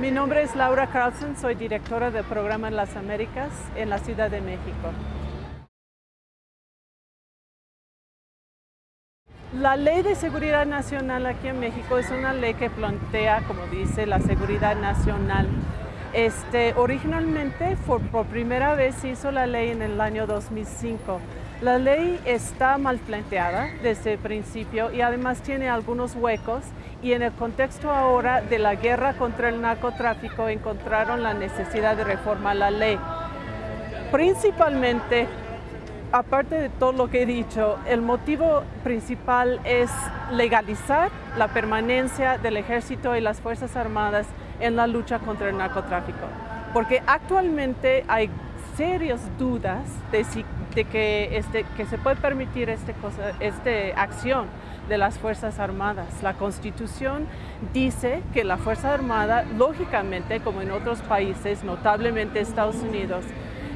Mi nombre es Laura Carlson, soy directora del programa en las Américas en la Ciudad de México. La Ley de Seguridad Nacional aquí en México es una ley que plantea, como dice, la seguridad nacional. Este, originalmente, por, por primera vez, se hizo la ley en el año 2005. La ley está mal planteada desde el principio y además tiene algunos huecos y en el contexto ahora de la guerra contra el narcotráfico encontraron la necesidad de reformar la ley. Principalmente, aparte de todo lo que he dicho, el motivo principal es legalizar la permanencia del ejército y las Fuerzas Armadas en la lucha contra el narcotráfico. Porque actualmente hay serias dudas de, si, de que, este, que se puede permitir esta este acción de las Fuerzas Armadas. La Constitución dice que la Fuerza Armada, lógicamente, como en otros países, notablemente Estados Unidos,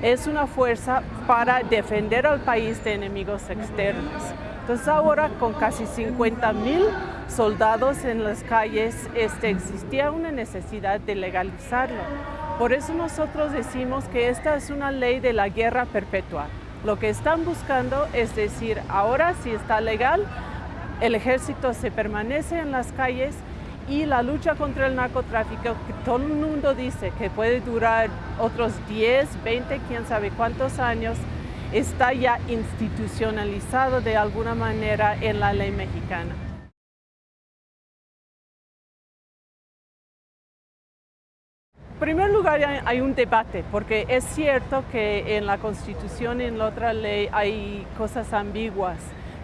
es una fuerza para defender al país de enemigos externos. Entonces ahora con casi 50 mil soldados en las calles este, existía una necesidad de legalizarlo. Por eso nosotros decimos que esta es una ley de la guerra perpetua. Lo que están buscando es decir, ahora si está legal, el ejército se permanece en las calles y la lucha contra el narcotráfico, que todo el mundo dice que puede durar otros 10, 20, quién sabe cuántos años, está ya institucionalizado de alguna manera en la ley mexicana. Primer lugar hay un debate, porque es cierto que en la Constitución y en la otra ley hay cosas ambiguas,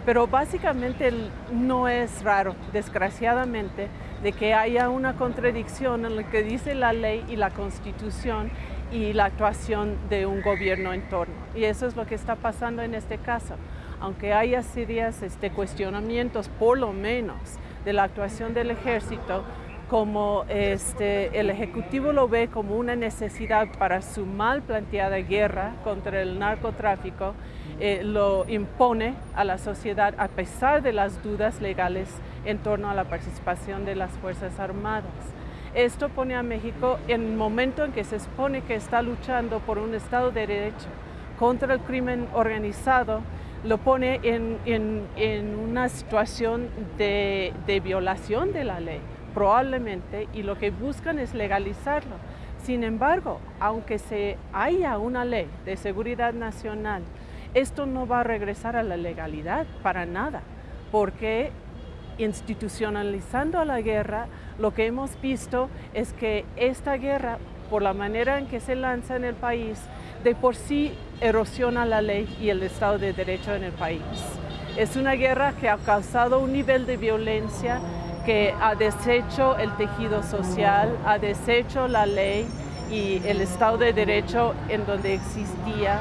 pero básicamente no es raro, desgraciadamente, de que haya una contradicción en lo que dice la ley y la Constitución y la actuación de un gobierno en torno. Y eso es lo que está pasando en este caso. Aunque haya serios este, cuestionamientos, por lo menos, de la actuación del ejército, como este, el Ejecutivo lo ve como una necesidad para su mal planteada guerra contra el narcotráfico, eh, lo impone a la sociedad a pesar de las dudas legales en torno a la participación de las Fuerzas Armadas. Esto pone a México en el momento en que se expone que está luchando por un Estado de Derecho contra el crimen organizado, lo pone en, una situación de violación de la ley probablemente, y lo que buscan es legalizarlo. Sin embargo, aunque se haya una ley de seguridad nacional, esto no va a regresar a la legalidad para nada, porque institucionalizando a la guerra, lo que hemos visto es que esta guerra, por la manera en que se lanza en el país, de por sí erosiona la ley y el Estado de Derecho en el país. Es una guerra que ha causado un nivel de violencia que ha deshecho el tejido social, ha deshecho la ley y el Estado de Derecho en donde existía.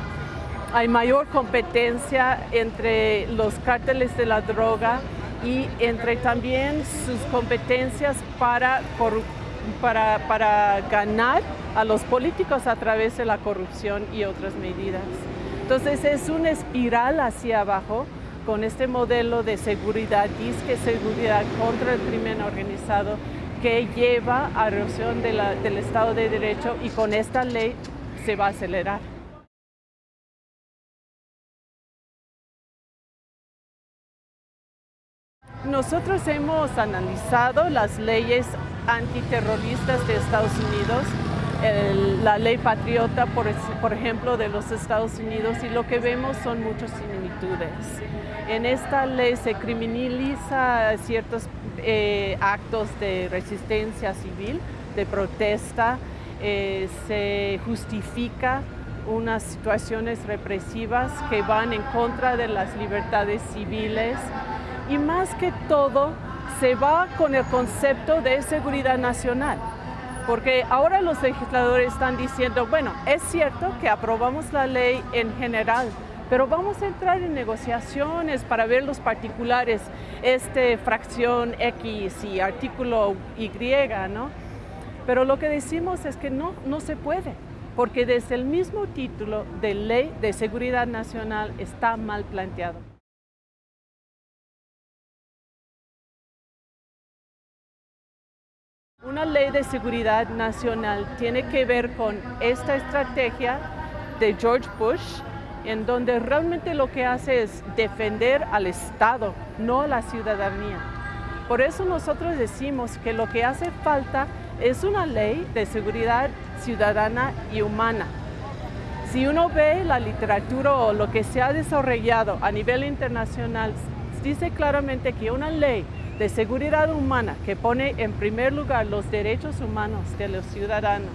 Hay mayor competencia entre los cárteles de la droga y entre también sus competencias para, para, para ganar a los políticos a través de la corrupción y otras medidas. Entonces es una espiral hacia abajo con este modelo de seguridad, disque seguridad contra el crimen organizado que lleva a erosión del Estado de Derecho y con esta ley se va a acelerar. Nosotros hemos analizado las leyes antiterroristas de Estados Unidos la ley patriota, por, ejemplo, de los Estados Unidos y lo que vemos son muchas similitudes. En esta ley se criminaliza ciertos eh, actos de resistencia civil, de protesta, eh, se justifica unas situaciones represivas que van en contra de las libertades civiles y más que todo se va con el concepto de seguridad nacional porque ahora los legisladores están diciendo, bueno, es cierto que aprobamos la ley en general, pero vamos a entrar en negociaciones para ver los particulares, este fracción X y artículo Y, ¿no? Pero lo que decimos es que no, no se puede, porque desde el mismo título de Ley de Seguridad Nacional está mal planteado. Una ley de seguridad nacional tiene que ver con esta estrategia de George Bush, en donde realmente lo que hace es defender al Estado, no a la ciudadanía. Por eso nosotros decimos que lo que hace falta es una ley de seguridad ciudadana y humana. Si uno ve la literatura o lo que se ha desarrollado a nivel internacional, dice claramente que una ley de seguridad humana que pone en primer lugar los derechos humanos de los ciudadanos,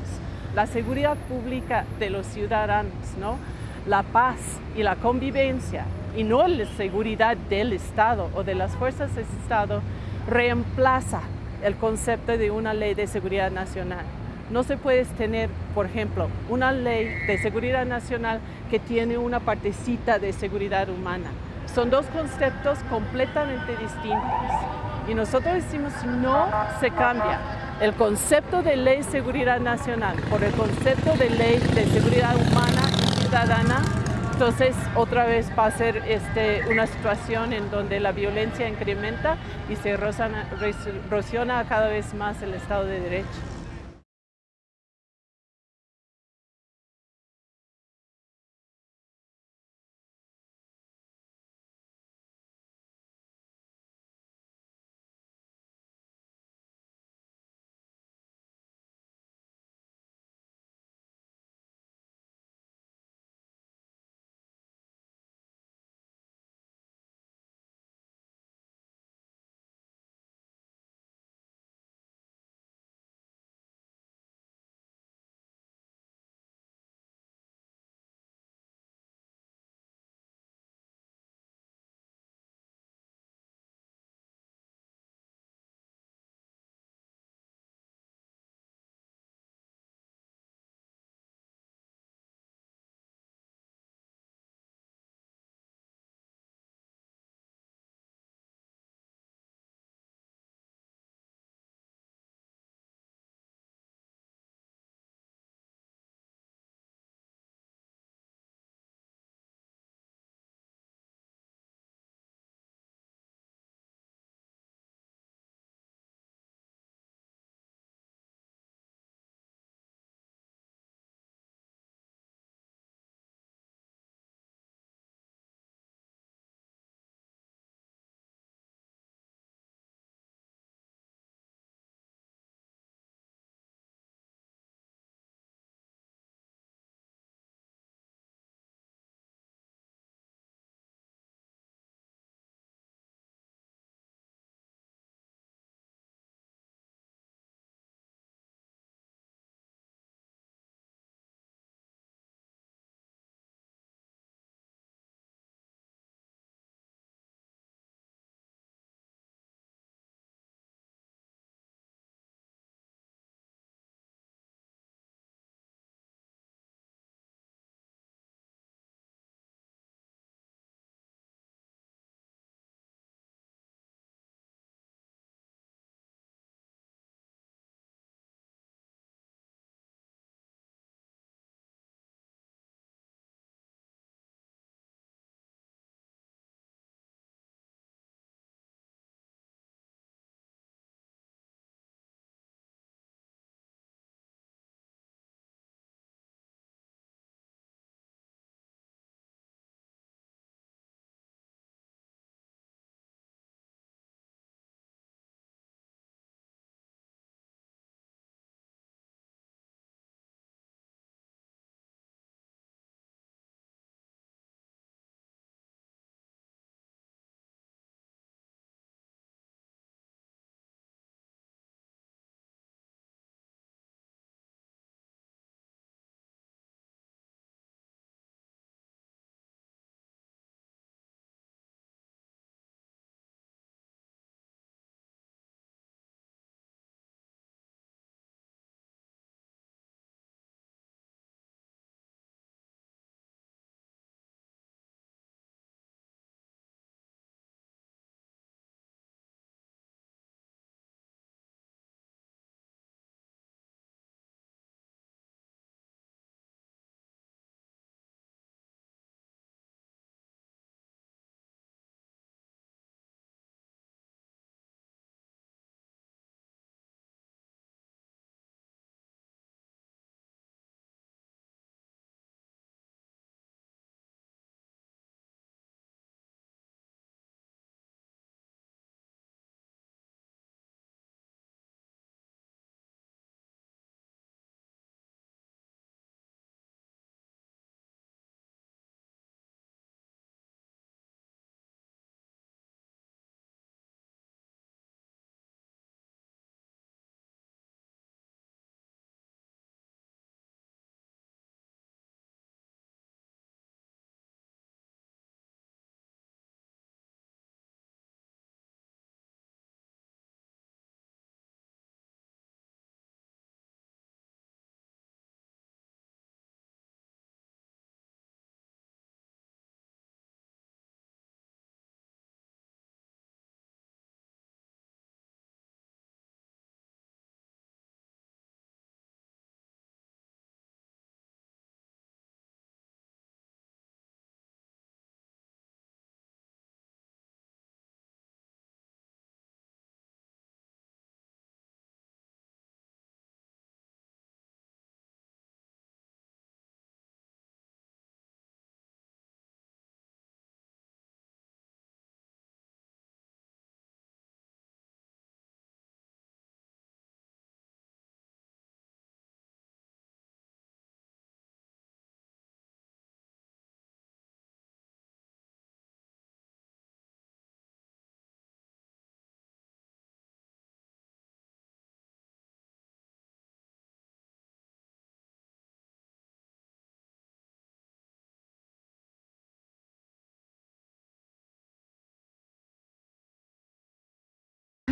la seguridad pública de los ciudadanos, ¿no? La paz y la convivencia, y no la seguridad del Estado o de las fuerzas del Estado, reemplaza el concepto de una ley de seguridad nacional. No se puede tener, por ejemplo, una ley de seguridad nacional que tiene una partecita de seguridad humana. Son dos conceptos completamente distintos. Y nosotros decimos, no se cambia el concepto de ley de seguridad nacional por el concepto de ley de seguridad humana ciudadana, entonces otra vez va a ser este, una situación en donde la violencia incrementa y se erosiona cada vez más el Estado de Derecho.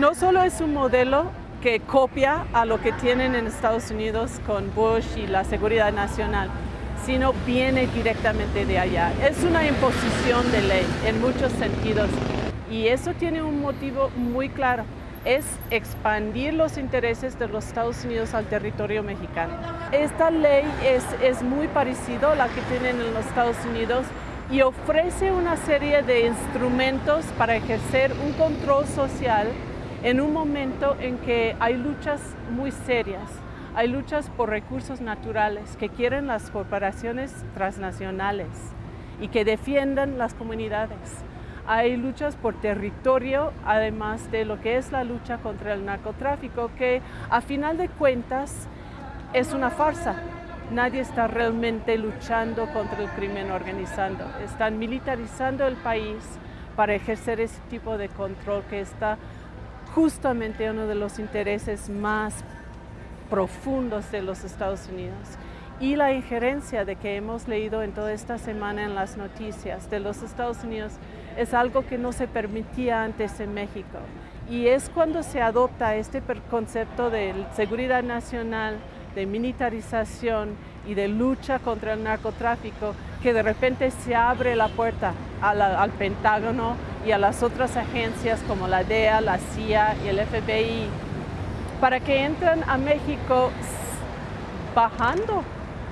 No solo es un modelo que copia a lo que tienen en Estados Unidos con Bush y la seguridad nacional, sino viene directamente de allá. Es una imposición de ley en muchos sentidos y eso tiene un motivo muy claro, es expandir los intereses de los Estados Unidos al territorio mexicano. Esta ley es, es muy parecida a la que tienen en los Estados Unidos y ofrece una serie de instrumentos para ejercer un control social en un momento en que hay luchas muy serias, hay luchas por recursos naturales que quieren las corporaciones transnacionales y que defiendan las comunidades. Hay luchas por territorio, además de lo que es la lucha contra el narcotráfico, que a final de cuentas es una farsa. Nadie está realmente luchando contra el crimen organizado. Están militarizando el país para ejercer ese tipo de control que está justamente uno de los intereses más profundos de los Estados Unidos. Y la injerencia de que hemos leído en toda esta semana en las noticias de los Estados Unidos es algo que no se permitía antes en México. Y es cuando se adopta este concepto de seguridad nacional, de militarización y de lucha contra el narcotráfico que de repente se abre la puerta al Pentágono y a las otras agencias como la DEA, la CIA y el FBI para que entren a México bajando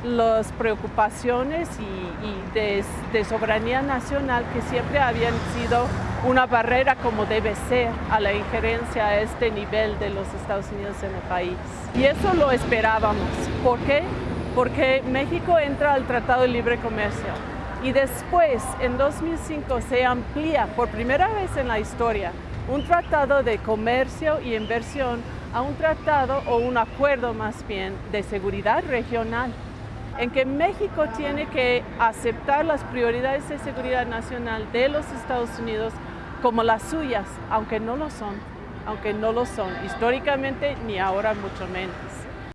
las preocupaciones y, de, de, soberanía nacional que siempre habían sido una barrera como debe ser a la injerencia a este nivel de los Estados Unidos en el país. Y eso lo esperábamos. ¿Por qué? Porque México entra al Tratado de Libre Comercio y después, en 2005, se amplía por primera vez en la historia un tratado de comercio y inversión a un tratado o un acuerdo más bien de seguridad regional en que México tiene que aceptar las prioridades de seguridad nacional de los Estados Unidos como las suyas, aunque no lo son, aunque no lo son históricamente ni ahora mucho menos.